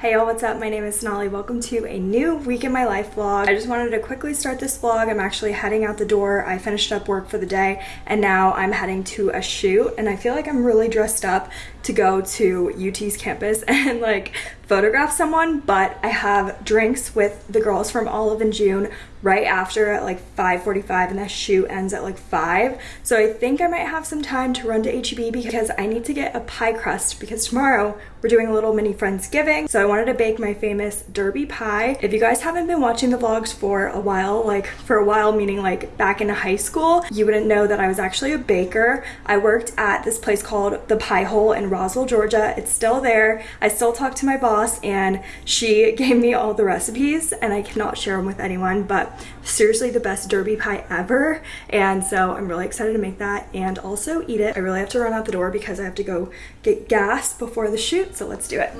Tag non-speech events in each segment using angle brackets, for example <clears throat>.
Hey y'all, what's up? My name is Sonali. Welcome to a new week in my life vlog. I just wanted to quickly start this vlog. I'm actually heading out the door. I finished up work for the day and now I'm heading to a shoot and I feel like I'm really dressed up to go to UT's campus <laughs> and like photograph someone, but I have drinks with the girls from Olive and June right after at like 5.45 and that shoot ends at like 5. So I think I might have some time to run to HEB because I need to get a pie crust because tomorrow we're doing a little mini Friendsgiving. So I wanted to bake my famous derby pie. If you guys haven't been watching the vlogs for a while, like for a while meaning like back in high school, you wouldn't know that I was actually a baker. I worked at this place called The Pie Hole in Roswell, Georgia. It's still there. I still talk to my boss and she <laughs> gave me all the recipes and I cannot share them with anyone, but seriously the best derby pie ever. And so I'm really excited to make that and also eat it. I really have to run out the door because I have to go get gas before the shoot, so let's do it.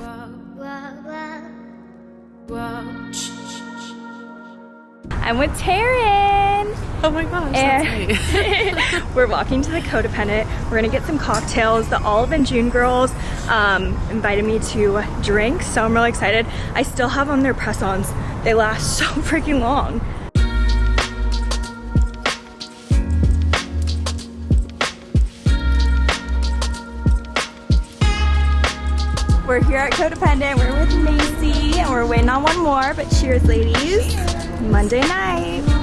I'm with Taryn. Oh my gosh, And <laughs> we're walking to the Codependent. We're gonna get some cocktails. The Olive and June girls um, invited me to drink, so I'm really excited. I still have on their press-ons. They last <laughs> so freaking long. We're here at Codependent. We're with Macy, and we're waiting on one more. But cheers, ladies! Monday night.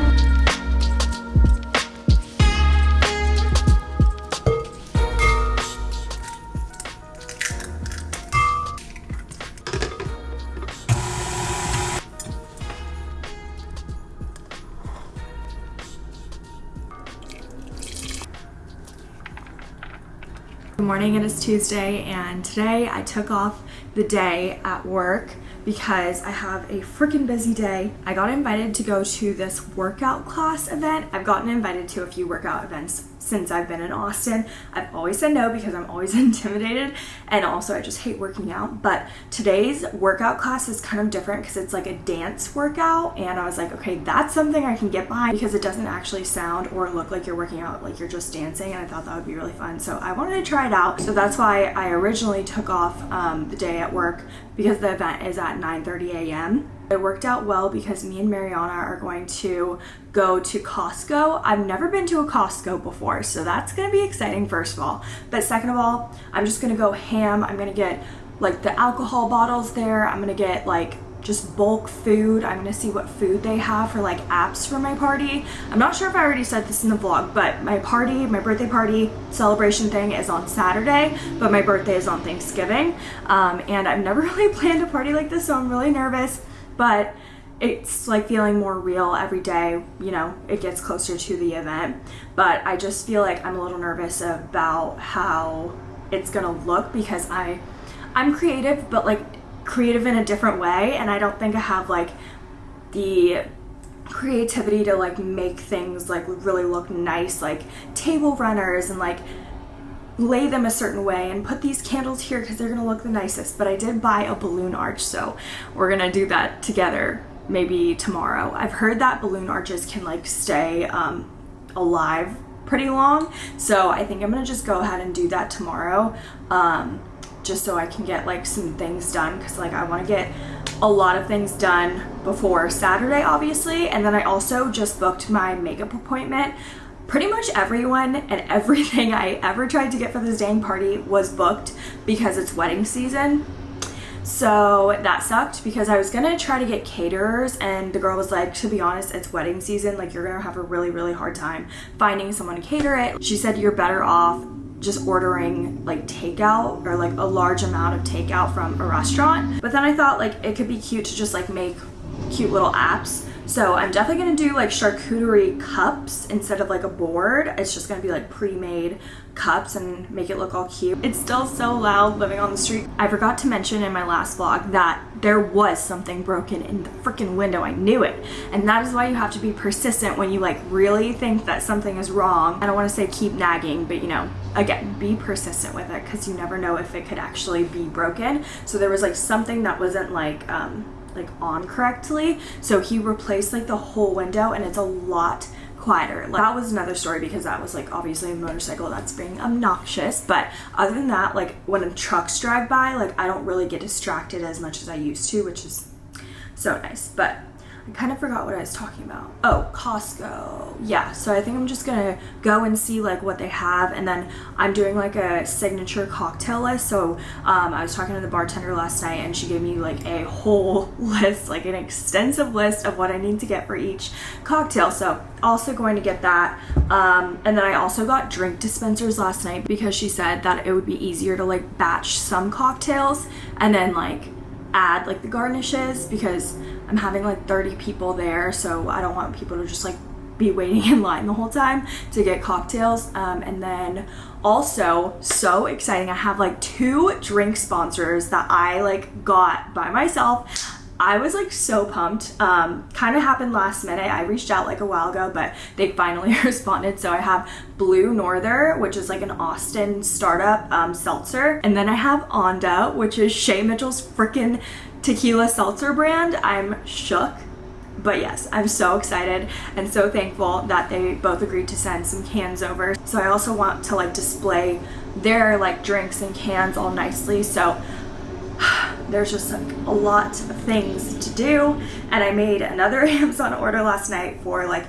Morning, it is Tuesday and today I took off the day at work because I have a freaking busy day. I got invited to go to this workout class event. I've gotten invited to a few workout events since I've been in Austin. I've always said no because I'm always <laughs> intimidated and also I just hate working out. But today's workout class is kind of different because it's like a dance workout and I was like, okay, that's something I can get behind because it doesn't actually sound or look like you're working out, like you're just dancing and I thought that would be really fun. So I wanted to try it out. So that's why I originally took off um, the day at work because the event is at 9.30 a.m. It worked out well because me and Mariana are going to go to Costco. I've never been to a Costco before, so that's gonna be exciting first of all. But second of all, I'm just gonna go ham. I'm gonna get like the alcohol bottles there. I'm gonna get like just bulk food. I'm gonna see what food they have for like apps for my party. I'm not sure if I already said this in the vlog, but my party, my birthday party celebration thing is on Saturday, but my birthday is on Thanksgiving. Um, and I've never <laughs> really planned a party like this, so I'm really nervous, but it's like feeling more real every day, you know, it gets closer to the event. But I just feel like I'm a little nervous about how it's gonna look because I I'm creative, but like creative in a different way and I don't think I have like the creativity to like make things like really look nice like table runners and like lay them a certain way and put these candles here because they're gonna look the nicest but I did buy a balloon arch so we're gonna do that together maybe tomorrow. I've heard that balloon arches can like stay um, alive pretty long so I think I'm gonna just go ahead and do that tomorrow um, just so I can get like some things done because like I want to get a lot of things done before Saturday obviously and then I also just booked my makeup appointment pretty much everyone and everything I ever tried to get for this dang party was booked because it's wedding season so that sucked because I was gonna try to get caterers and the girl was like, to be honest, it's wedding season. Like you're gonna have a really, really hard time finding someone to cater it. She said you're better off just ordering like takeout or like a large amount of takeout from a restaurant. But then I thought like it could be cute to just like make cute little apps. So I'm definitely gonna do like charcuterie cups instead of like a board. It's just gonna be like pre-made cups and make it look all cute. It's still so loud living on the street. I forgot to mention in my last vlog that there was something broken in the freaking window. I knew it. And that is why you have to be persistent when you like really think that something is wrong. I don't wanna say keep nagging, but you know, again, be persistent with it because you never know if it could actually be broken. So there was like something that wasn't like, um, like on correctly so he replaced like the whole window and it's a lot quieter. Like, that was another story because that was like obviously a motorcycle that's being obnoxious. But other than that, like when trucks drive by, like I don't really get distracted as much as I used to, which is so nice. But I kind of forgot what I was talking about. Oh, Costco. Yeah, so I think I'm just gonna go and see like what they have and then I'm doing like a signature cocktail list. So um, I was talking to the bartender last night and she gave me like a whole <laughs> list, like an extensive list of what I need to get for each cocktail. So also going to get that. Um, and then I also got drink dispensers last night because she said that it would be easier to like batch some cocktails and then like add like the garnishes because I'm having like 30 people there so I don't want people to just like be waiting in line the whole time to get cocktails. Um, and then also so exciting I have like two drink sponsors that I like got by myself I was like so pumped. Um, kind of happened last minute. I reached out like a while ago, but they finally <laughs> responded. So I have Blue Norther, which is like an Austin startup um, seltzer. And then I have Onda, which is Shay Mitchell's freaking tequila seltzer brand. I'm shook. But yes, I'm so excited and so thankful that they both agreed to send some cans over. So I also want to like display their like drinks and cans all nicely. So there's just like a lot of things to do and I made another <laughs> Amazon order last night for like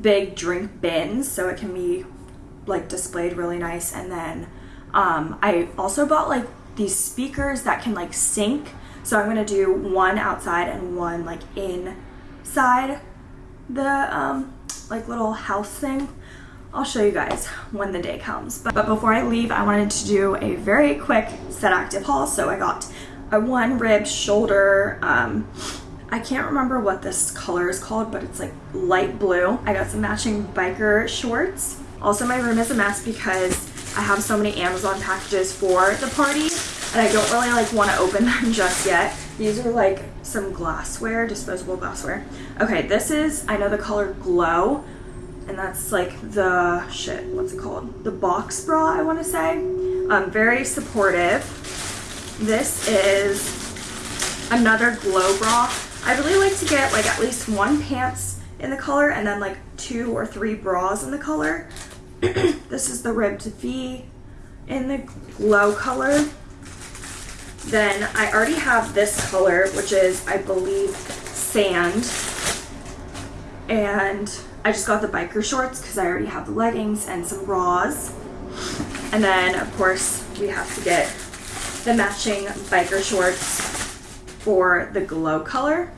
big drink bins so it can be like displayed really nice and then um, I also bought like these speakers that can like sync so I'm gonna do one outside and one like inside the um, like little house thing I'll show you guys when the day comes. But, but, before I leave, I wanted to do a very quick set active haul. So I got a one rib shoulder um, I can't remember what this color is called but it's like light blue. I got some matching biker shorts. Also my room is a mess because I have so many Amazon packages for the party and I don't really like want to open <laughs> them just yet. These are like some glassware disposable glassware. Okay this is I know the color glow and that's like the shit what's it called? The box bra I want to say. Um, very supportive this is another glow bra. I really like to get like at least one pants in the color and then like two or three bras in the color. <clears throat> this is the ribbed V in the glow color. Then I already have this color, which is, I believe, sand. And I just got the biker shorts because I already have the leggings and some bras. And then, of course, we have to get the matching biker shorts for the glow color.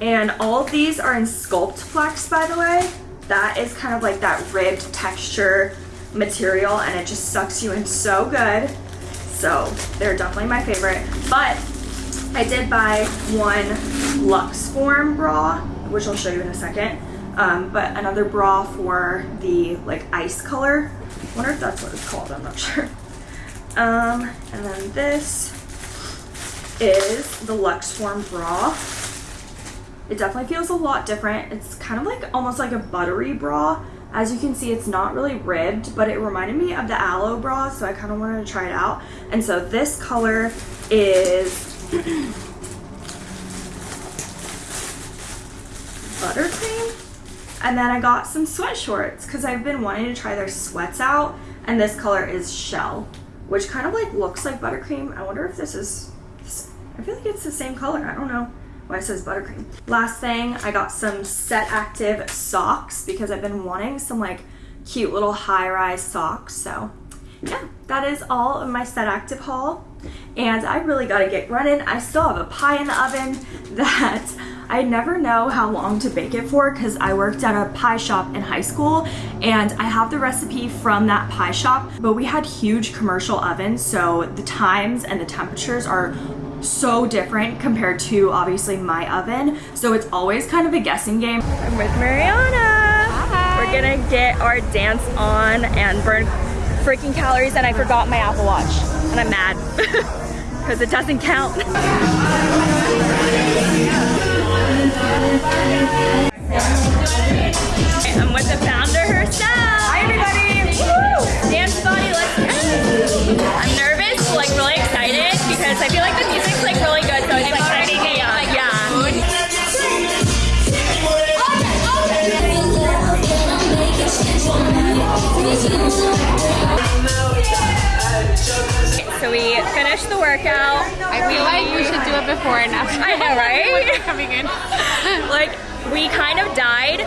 And all of these are in Sculptflex, by the way. That is kind of like that ribbed texture material and it just sucks you in so good. So they're definitely my favorite. But I did buy one Lux Form bra, which I'll show you in a second. Um, but another bra for the like ice color. I wonder if that's what it's called, I'm not <laughs> sure. Um, and then this is the Lux Form bra. It definitely feels a lot different. It's kind of like almost like a buttery bra. As you can see, it's not really ribbed, but it reminded me of the Alo bra, so I kind of wanted to try it out. And so this color is <coughs> buttercream. And then I got some sweat shorts because I've been wanting to try their sweats out. And this color is shell which kind of like looks like buttercream. I wonder if this is, I feel like it's the same color. I don't know why it says buttercream. Last thing, I got some Set Active socks because I've been wanting some like cute little high-rise socks. So yeah, that is all of my Set Active haul. And I really gotta get running. I still have a pie in the oven <laughs> that I never know how long to bake it for because I worked at a pie shop in high school and I have the recipe from that pie shop, but we had huge commercial ovens, so the times and the temperatures are so different compared to obviously my oven. So it's always kind of a guessing game. I'm with Mariana. Hi. We're gonna get our dance on and burn freaking calories and I forgot my Apple Watch and I'm mad <laughs> because it doesn't count. <laughs> I'm with the founder herself. Hi everybody. Woo! Dance body, let's go. I'm nervous, like really excited because I feel like the music's like really good, so it's like workout. I feel like we should do it before and after. I know, <laughs> right? coming in. <laughs> like we kind of died.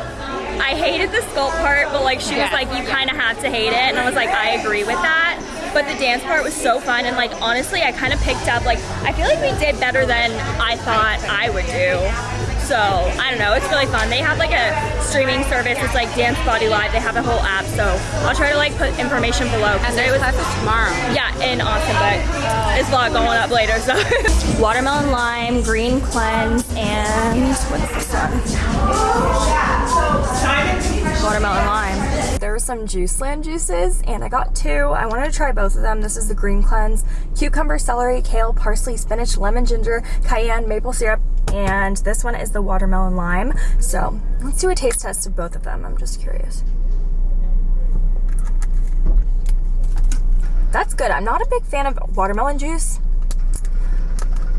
I hated the sculpt part, but like she was like, you kind of have to hate it, and I was like, I agree with that. But the dance part was so fun, and like honestly, I kind of picked up like I feel like we did better than I thought I would do. So I don't know, it's really fun. They have like a streaming service. It's like Dance Body Live. They have a whole app, so I'll try to like put information below And it was tomorrow. yeah, in Austin, but it's vlog going up later, so. <laughs> Watermelon lime, green cleanse, and what's this one? Watermelon lime. There were some Juice Land juices, and I got two. I wanted to try both of them. This is the green cleanse. Cucumber, celery, kale, parsley, spinach, lemon, ginger, cayenne, maple syrup, and this one is the watermelon lime. So let's do a taste test of both of them. I'm just curious. That's good. I'm not a big fan of watermelon juice,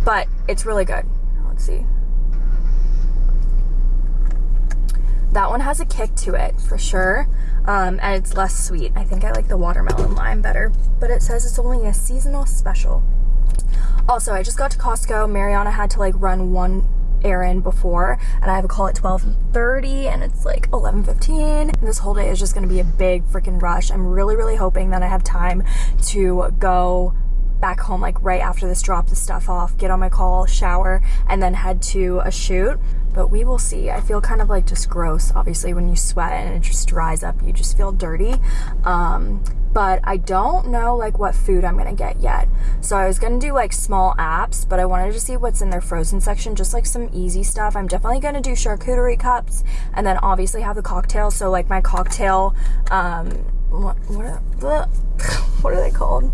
but it's really good. Let's see. That one has a kick to it for sure, um, and it's less sweet. I think I like the watermelon lime better, but it says it's only a seasonal special. Also, I just got to Costco. Mariana had to like run one errand before, and I have a call at 12:30, and it's like 11:15. This whole day is just gonna be a big freaking rush. I'm really, really hoping that I have time to go back home like right after this, drop the stuff off, get on my call, shower, and then head to a shoot. But we will see. I feel kind of like just gross, obviously, when you sweat and it just dries up. You just feel dirty. Um, but I don't know like what food I'm gonna get yet. So I was gonna do like small apps, but I wanted to see what's in their frozen section, just like some easy stuff. I'm definitely gonna do charcuterie cups and then obviously have the cocktail. So like my cocktail, um, what, what, are, <laughs> what are they called?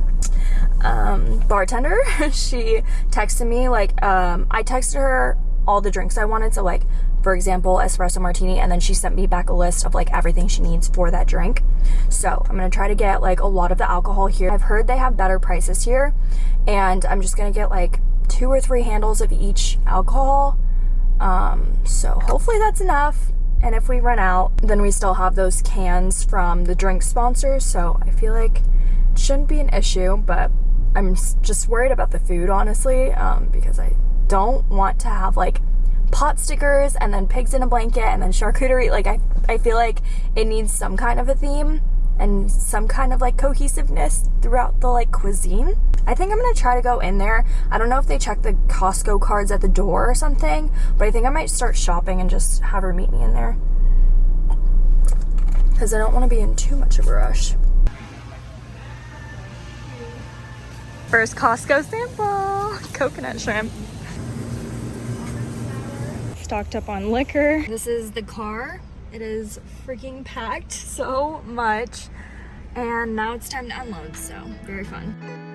um, bartender. <laughs> she texted me like um, I texted her all the drinks I wanted. So like for example, espresso martini, and then she sent me back a list of like everything she needs for that drink. So I'm gonna try to get like a lot of the alcohol here. I've heard they have better prices here, and I'm just gonna get like two or three handles of each alcohol. Um, so hopefully that's enough. And if we run out, then we still have those cans from the drink sponsors. So I feel like it shouldn't be an issue, but I'm just worried about the food, honestly, um, because I don't want to have like pot stickers and then pigs in a blanket and then charcuterie. Like, I, I feel like it needs some kind of a theme and some kind of like cohesiveness throughout the like cuisine. I think I'm gonna try to go in there. I don't know if they check the Costco cards at the door or something, but I think I might start shopping and just have her meet me in there. Because I don't want to be in too much of a rush. First Costco sample coconut shrimp. Stocked up on liquor. This is the car. It is freaking packed so much. And now it's time to unload, so very fun.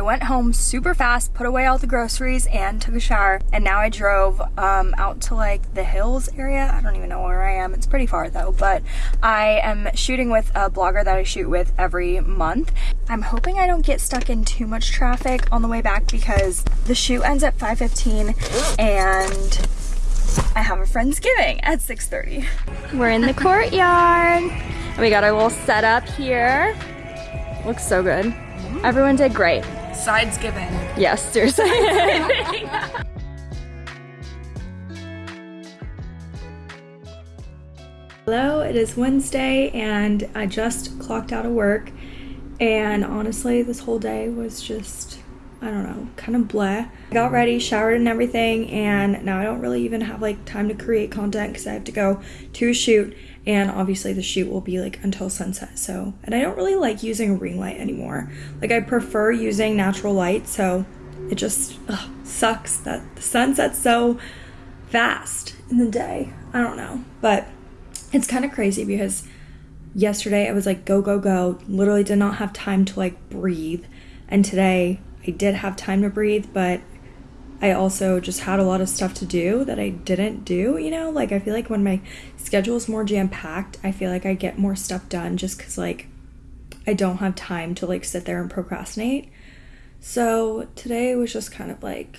I went home super fast, put away all the groceries, and took a shower. And now I drove um, out to like the hills area. I don't even know where I am. It's pretty far though, but I am shooting with a blogger that I shoot with every month. I'm hoping I don't get stuck in too much traffic on the way back because the shoot ends at 5.15 and I have a Friendsgiving at 6.30. We're in the courtyard. And we got our little setup here. Looks so good. Everyone did great. Sides given. Yes, seriously. <laughs> Hello, it is Wednesday and I just clocked out of work. And honestly, this whole day was just, I don't know, kind of bleh. I got ready, showered and everything, and now I don't really even have like time to create content because I have to go to a shoot. And obviously, the shoot will be like until sunset. So, and I don't really like using a ring light anymore. Like, I prefer using natural light. So, it just ugh, sucks that the sun sets so fast in the day. I don't know. But it's kind of crazy because yesterday I was like, go, go, go. Literally did not have time to like breathe. And today I did have time to breathe, but I also just had a lot of stuff to do that I didn't do, you know? Like, I feel like when my schedule is more jam packed, I feel like I get more stuff done just because, like, I don't have time to like sit there and procrastinate. So today was just kind of like,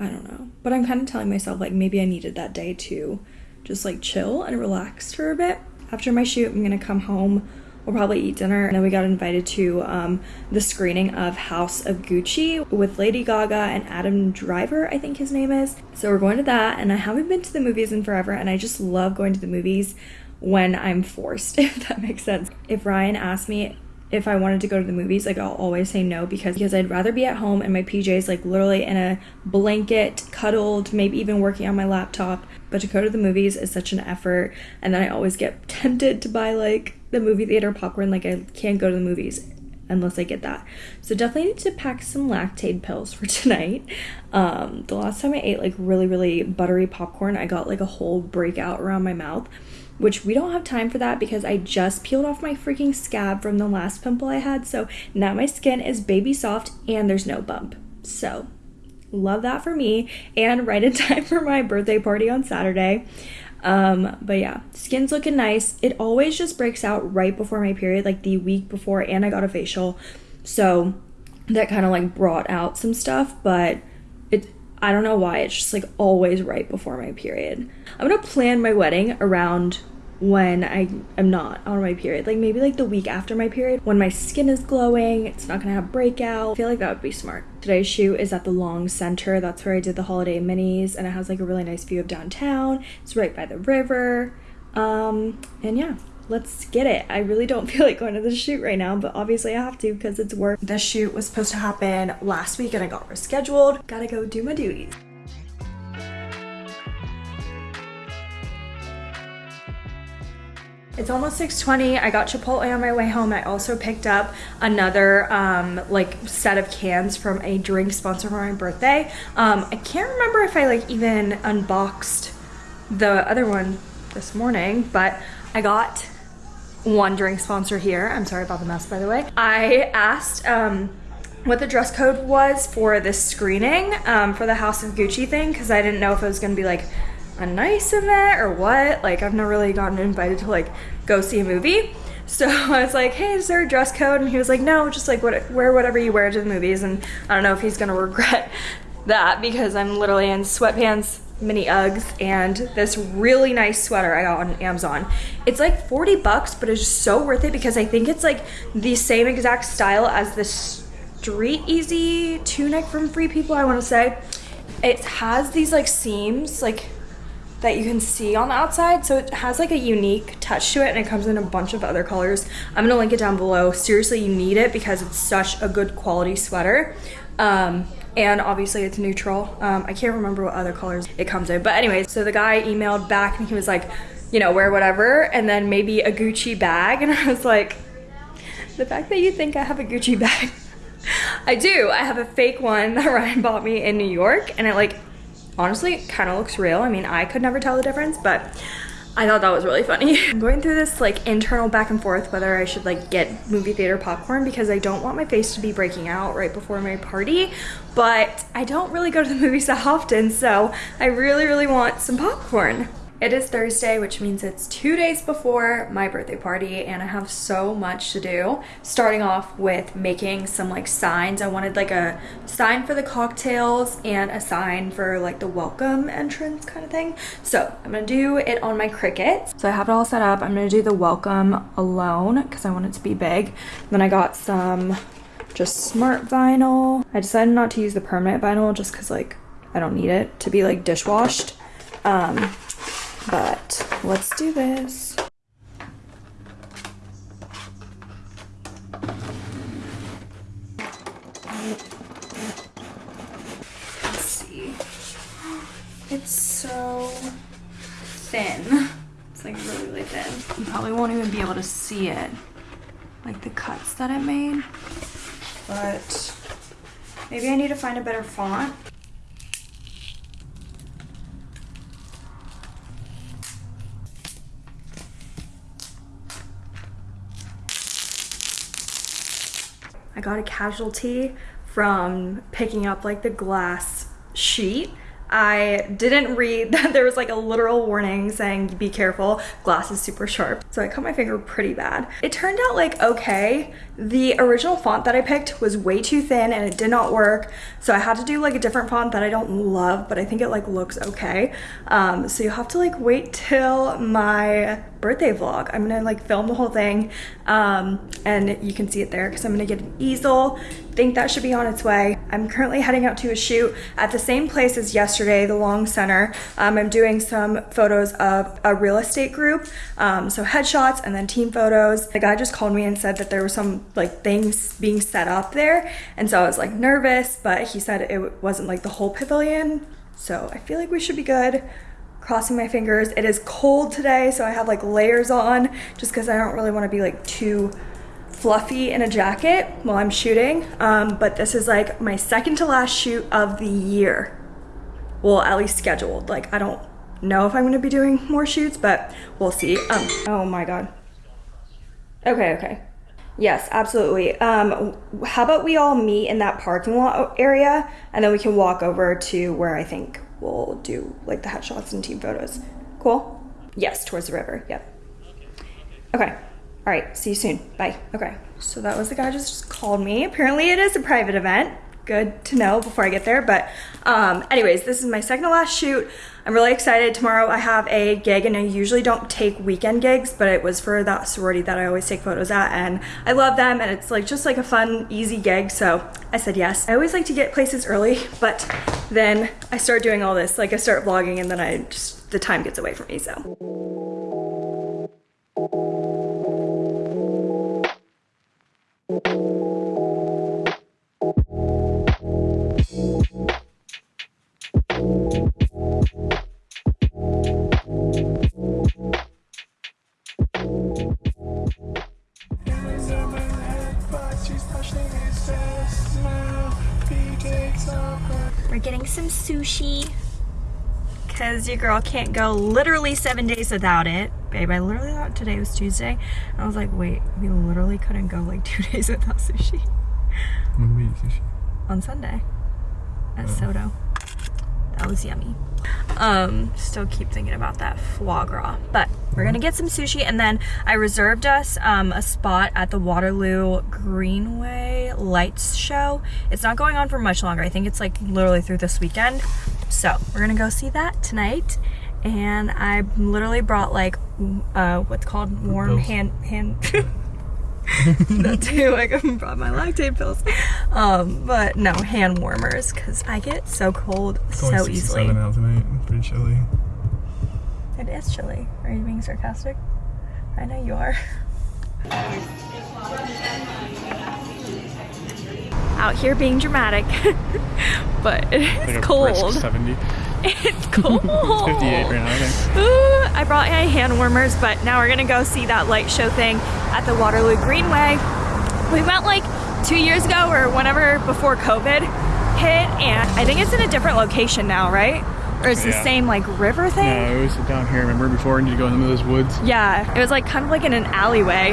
I don't know. But I'm kind of telling myself like maybe I needed that day to just like chill and relax for a bit after my shoot, I'm gonna come home. We'll probably eat dinner. And then we got invited to um, the screening of House of Gucci with Lady Gaga and Adam Driver, I think his name is. So we're going to that. And I haven't been to the movies in forever. And I just love going to the movies when I'm forced, <laughs> if that makes sense. If Ryan asked me if I wanted to go to the movies, like I'll always say no because because I'd rather be at home in my PJs, like literally in a blanket, cuddled, maybe even working on my laptop. But to go to the movies is such an effort, and then I always get <laughs> tempted to buy like the movie theater popcorn. Like I can't go to the movies unless I get that. So definitely need to pack some Lactaid pills for <laughs> tonight. Um, the last time I ate like really really buttery popcorn, I got like a whole breakout around my mouth which we don't have time for that because I just peeled off my freaking scab from the last pimple I had. So now my skin is baby soft and there's no bump. So love that for me and <laughs> right in time for my birthday party on Saturday. Um, but yeah, skin's looking nice. It always just breaks out right before my period, like the week before, and I got a facial. So that kind of like brought out some stuff, but I don't know why, it's just like always right before my period. I'm gonna plan my wedding around when I am not on my period. Like maybe like the week after my period when my skin is glowing, it's not gonna have breakout. I feel like that would be smart. Today's shoot is at the Long Center. That's where I did the holiday minis and it has like a really nice view of downtown. It's right by the river. Um, and yeah, let's get it. I really don't <laughs> feel like going to the shoot right now, but obviously I have to because it's work. The shoot was supposed to happen last week and I got rescheduled. Gotta go do my duties. It's almost 6.20. I got Chipotle on my way home. I also picked up another um, like set of cans from a drink sponsor for my birthday. Um, I can't remember if I like even unboxed the other one this morning, but I got one drink sponsor here. I'm sorry about the mess, by the way. I asked um, what the dress code was for this screening um, for the House of Gucci thing because I didn't know if it was gonna be like a nice event or what. Like I've never really gotten invited to like go see a movie. <laughs> So I was like, hey, is there a dress code? And he was like, no, just like what, wear whatever you wear to the movies. And I don't know if he's gonna <laughs> regret that because I'm literally in sweatpants, mini Uggs, and this really nice sweater I got on Amazon. It's like 40 bucks, but it's so worth it because I think it's like the same exact style as the Street Easy tunic from Free People, I wanna say. It has these like seams, like that you can see on the outside. So it has like a unique touch to it and it comes in a bunch of other colors. I'm gonna link it down below. Seriously, you need it because it's such a good quality sweater. Um, and obviously it's neutral. Um, I can't remember what other colors it comes in. But anyways, so the guy emailed back and he was like, you know, wear whatever and then maybe a Gucci bag. <laughs> And I was like, the fact that you think I have a Gucci <laughs> bag. I do. I have a fake one that <laughs> Ryan bought me in New York and it like honestly kind of looks real. I mean, I could never tell the difference, but I thought that was really funny. <laughs> I'm going through this like internal back and forth whether I should like get movie theater popcorn because I don't want my face to be breaking out right before my party, but I don't really go to the movies that often, so I really, really want some popcorn. It is Thursday, which means it's two days before my birthday party and I have so much to do. Starting off with making some like signs. I wanted like a sign for the cocktails and a sign for like the welcome entrance kind of thing. So I'm gonna do it on my Cricut. So I have it all set up. I'm gonna do the welcome alone because I want it to be big. Then I got some just smart vinyl. I decided not to use the permanent vinyl just because like I don't need it to be like dishwashed. Um, but let's do this. Let's see. It's so thin. It's like really, really thin. You probably won't even be able to see it, like the cuts that it made. But maybe I need to find a better font. I got a casualty from picking up like the glass sheet. I didn't read <laughs> that there was like a literal warning saying be careful, glass is super sharp. So I cut my finger pretty bad. It turned out like okay. The original font that I picked was way too thin and it did not work. So I had to do like a different font that I don't love, but I think it like looks okay. Um, so you'll have to like wait till my birthday vlog. I'm gonna like film the whole thing um, and you can see it there because I'm gonna get an easel. Think that should be on its way. I'm currently heading out to a shoot at the same place as yesterday, the Long Center. Um, I'm doing some photos of a real estate group, um, so headshots and then team photos. The guy just called me and said that there were some like things being set up there, and so I was like nervous, but he said it wasn't like the whole pavilion, so I feel like we should be good crossing my fingers. It is cold today, so I have like layers on just because I don't really want to be like too fluffy in a jacket while I'm shooting. Um, but this is like my second to last shoot of the year. Well, at least scheduled. Like I don't know if I'm gonna be doing more shoots, but we'll see. Um, oh my God. Okay, okay. Yes, absolutely. Um, how about we all meet in that parking lot area and then we can walk over to where I think we'll do like the headshots and team photos. Cool? Yes, towards the river. Yep. Okay. All right. See you soon. Bye. Okay. So that was the guy just called me. Apparently it is a private event. Good to know before I get there. But um, anyways, this is my second to last shoot. I'm really excited. Tomorrow I have a gig and I usually don't take weekend gigs, but it was for that sorority that I always take photos at and I love them and it's like just like a fun, easy gig. So I said yes. I always like to get places early, but then I start doing all this. Like I start vlogging and then I just, the time gets away from me, so. We're getting some sushi because your girl can't go literally seven days without it. Babe, I literally thought today was Tuesday. I was like, wait, we literally couldn't go like <laughs> two days without sushi. When we eat sushi? On Sunday at Oh. Soto. That was yummy. Um, still keep thinking about that foie gras. But we're gonna get some sushi and then I reserved us um, a spot at the Waterloo Greenway Lights Show. It's not going on for much longer. I think it's like literally through this weekend. So we're gonna go see that tonight. And I literally brought like uh, what's called warm hand hand <laughs> <laughs> that too. Like I brought my Lactaid pills, um, but no hand warmers because I get so cold It's so 67 easily. out tonight. Pretty chilly. It is chilly. Are you being sarcastic? I know you are. <laughs> Out here being dramatic, <laughs> but it's Like cold. 70. <laughs> It's cold. It's 58 right now, I think. Ooh, I brought my hand warmers, but now we're gonna go see that light show thing at the Waterloo Greenway. We went like two years ago or whenever before COVID hit, and I think it's in a different location now, right? Or it's the same like river thing? No, it was down here. Remember before and you go in the middle of those woods? Yeah, it was like kind of like in an alleyway.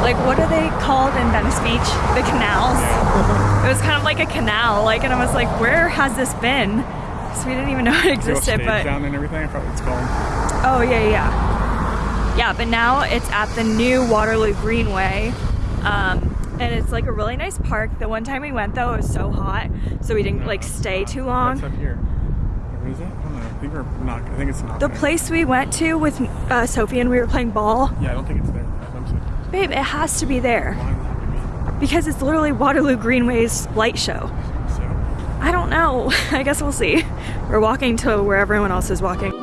Like what are they called in Venice Beach? The canals. It was kind of like a canal, like, and I was like, where has this been? So we didn't even know <laughs> it existed, but down and everything. I forgot what it's called. Oh yeah, yeah, yeah. But now it's at the new Waterloo Greenway, um, and it's like a really nice park. The one time we went though, it was so hot, so we didn't like stay too long. Up here? What is it? I don't know. I think we're not. I think it's not. The there. place we went to with uh, Sophie and we were playing ball, Yeah, I don't think it's there. Babe, it has to be there Why because it's literally Waterloo Greenway's light show. I don't know. <laughs> I guess we'll see. We're walking to where everyone else is walking.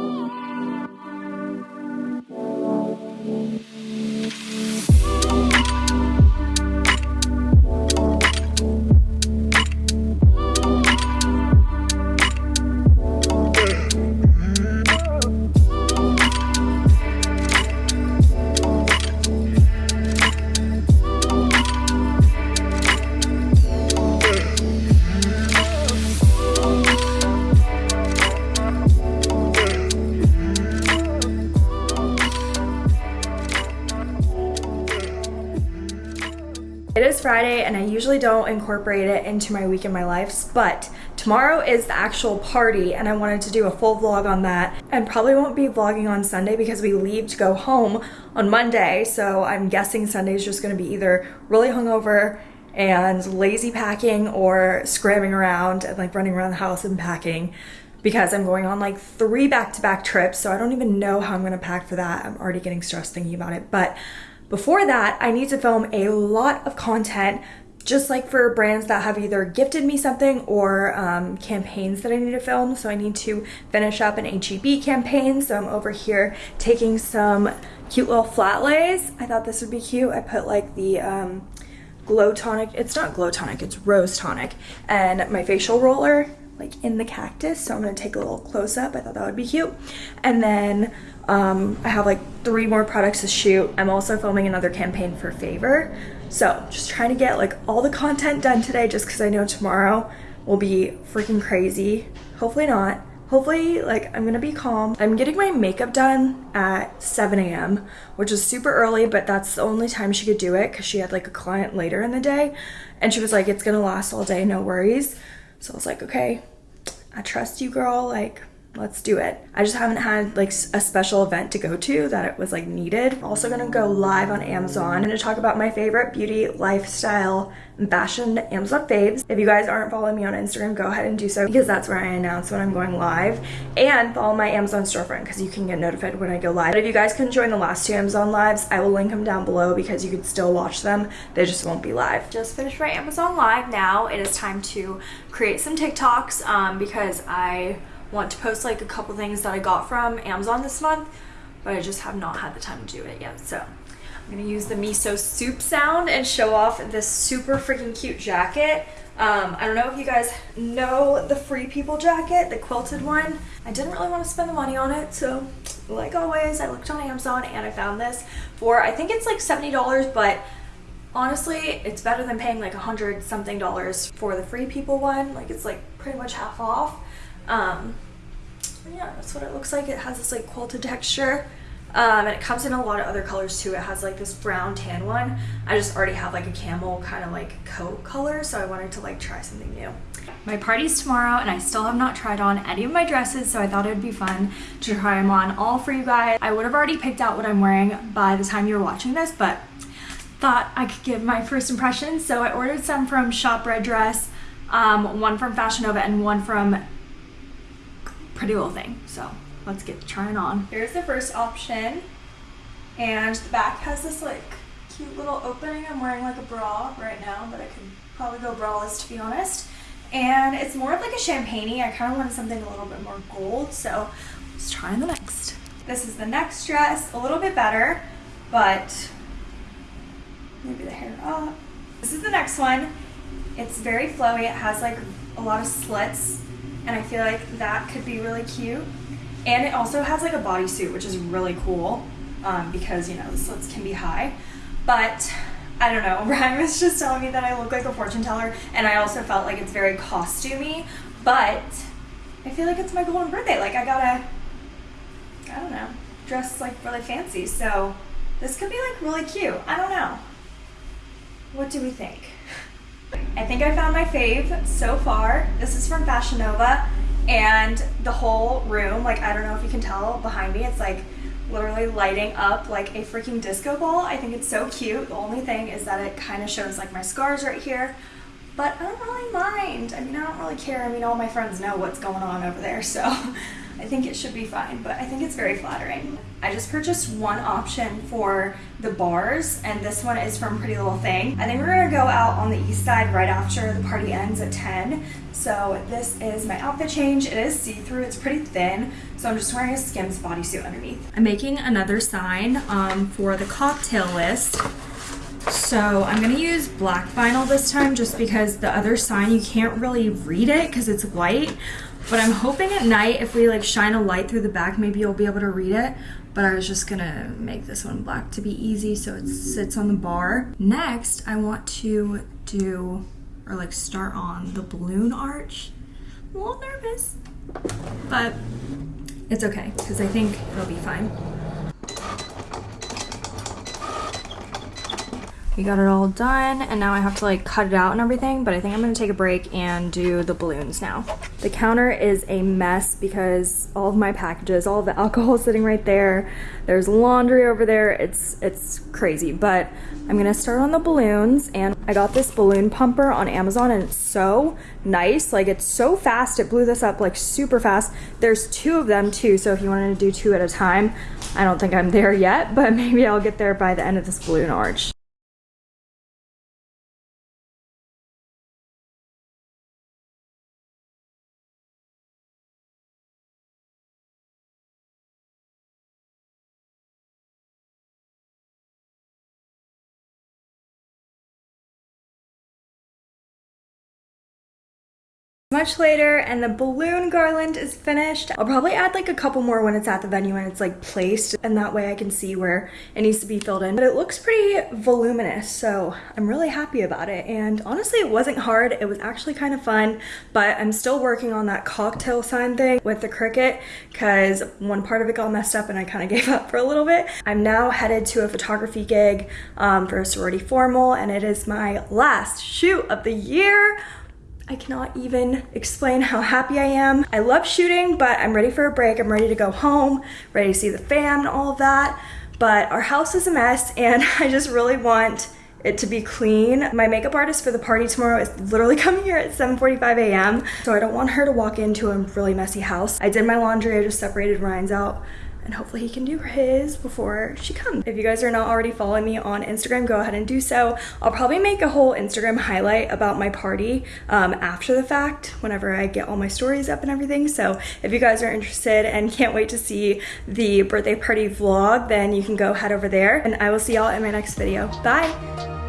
Don't incorporate it into my week in my life, but tomorrow is the actual party and I wanted to do a full vlog on that and probably won't be vlogging on Sunday because we leave to go home on Monday. So I'm guessing Sunday is just gonna be either really hungover and lazy packing or scrambling around and like running around the house and packing. because I'm going on like three back to back trips. So I don't even know how I'm gonna pack for that. I'm already getting stressed thinking about it. But before that, I need to film a lot of content just like for brands that have either gifted me something or um, campaigns that I need to film. So I need to finish up an HEB campaign. So I'm over here taking some cute little flat lays. I thought this would be cute. I put like the um, glow tonic. It's not glow tonic, it's rose tonic. And my facial roller like in the cactus. So I'm gonna take a little close up. I thought that would be cute. And then um, I have like three more products to shoot. I'm also filming another campaign for Favor. So just trying to get like all the content done today just because I know tomorrow will be freaking crazy. Hopefully not. Hopefully, like, I'm gonna be calm. I'm getting my makeup done at 7 a.m., which is super early, but that's the only time she could do it because she had like a client later in the day. And she was like, it's gonna last all day, no worries. So I was like, okay, I trust you, girl. Like, let's do it. I just haven't had like a special event to go to that it was like needed. I'm also gonna go live on Amazon. I'm gonna talk about my favorite beauty, lifestyle, fashion Amazon faves. If you guys aren't following me on Instagram, go ahead and do so because that's where I announce when I'm going live. And follow my Amazon storefront because you can get notified when I go live. But if you guys couldn't join the last two Amazon lives, I will link them down below because you could still watch them. They just won't be live. Just finished my Amazon live now. It is time to create some TikToks um, because I want to post like a couple things that I got from Amazon this month, but I just have not had the time to do it yet. So I'm gonna use the miso soup sound and show off this super freaking cute jacket. Um, I don't know if you guys know the Free People jacket, the quilted one. I didn't really want to spend the money on it, so like always, I looked on Amazon and I found this for, I think it's like $70, but honestly, it's better than paying like a hundred something dollars for the Free People one. Like it's like pretty much half off. Um, yeah, that's what it looks like. It has this like quilted texture. Um, and it comes in a lot of other colors too. It has like this brown tan one. I just already have like a camel kind of like coat color, so I wanted to like try something new. My party's tomorrow and I still have not tried on any of my dresses, so I thought it would be fun to try them on all for you guys. I would have already picked out what I'm wearing by the time you were watching this, but thought I could give my first impressions. So I ordered some from Shop Red Dress, um, one from Fashion Nova, and one from Pretty Little Thing. So let's get trying on. Here's the first option. And the back has this like cute little opening. I'm wearing like a bra right now, but I could probably go braless to be honest. And it's more of like a champagne I kind of wanted something a little bit more gold. So let's try on the next. This is the next dress, a little bit better, but maybe the hair up. This is the next one. It's very flowy. It has like a lot of slits and I feel like that could be really cute. And it also has like a bodysuit, which is really cool um, because you know the slits can be high. But I don't know. <laughs> Ryan was just telling me that I look like a fortune teller, and I also felt like it's very costumey. But I feel like it's my golden birthday. Like I gotta, I don't know, dress like really fancy. So this could be like really cute. I don't know. What do we think? I think I found my fave so far. This is from Fashion Nova and the whole room, like I don't know if you can tell behind me, it's like literally lighting up like a freaking disco ball. I think it's so cute. The only thing is that it kind of shows like my scars right here, but I don't really mind. I mean, I don't really care. I mean, all my friends know what's going on over there, so <laughs> I think it should be fine, but I think it's very flattering. I just purchased one option for the bars, and this one is from Pretty Little Thing. I think we're gonna go out on the east side right after the party ends at 10. So this is my outfit change. It is see-through, it's pretty thin, so I'm just wearing a Skims bodysuit underneath. I'm making another sign um, for the cocktail list. So I'm gonna use black vinyl this time just because the other sign you can't really read it because it's white. But I'm hoping at night if we like shine a light through the back, maybe you'll be able to read it. But I was just gonna make this one black to be easy so it sits on the bar. Next, I want to do, or like start on the balloon arch. I'm a little nervous, but it's okay because I think it'll be fine. We got it all done and now I have to like cut it out and everything, but I think I'm gonna take a break and do the balloons now. The counter is a mess because all of my packages, all the <laughs> alcohol sitting right there. There's laundry over there. It's it's crazy, but I'm gonna start on the balloons and I got this balloon pumper on Amazon and it's so nice. Like it's so fast. It blew this up like super fast. There's two of them too, so if you wanted to do two at a time, I don't think I'm there yet, <laughs> but maybe I'll get there by the end of this balloon arch. Much later and the balloon garland is finished. I'll probably add like a couple more when it's at the venue and it's like placed and that way I can see where it needs to be filled in. But it looks pretty voluminous so I'm really happy about it and honestly it wasn't hard. It was actually kind of fun but I'm still working on that cocktail sign thing with the Cricut because one part of it got messed up and I kind of <laughs> gave up for a little bit. I'm now headed to a photography gig um, for a sorority formal and it is my last shoot of the year I cannot even explain how happy I am. I love shooting, but I'm ready for a break. I'm ready to go home, ready to see the fam and all of that. But our house is a mess <laughs> and I just really want it to be clean. My makeup artist for the party tomorrow is literally <laughs> coming here at 7.45 a.m. So I don't want her to walk into a really messy house. I did my laundry, I just separated Ryan's out and hopefully he can do his before she comes. If you guys are not already following me on Instagram, go ahead and do so. I'll probably make a whole Instagram highlight about my party um, after the fact, whenever I get all my stories up and everything. So if you guys are interested and can't wait to see the birthday party vlog, then you can go head over there and I will see y'all in my next video. Bye!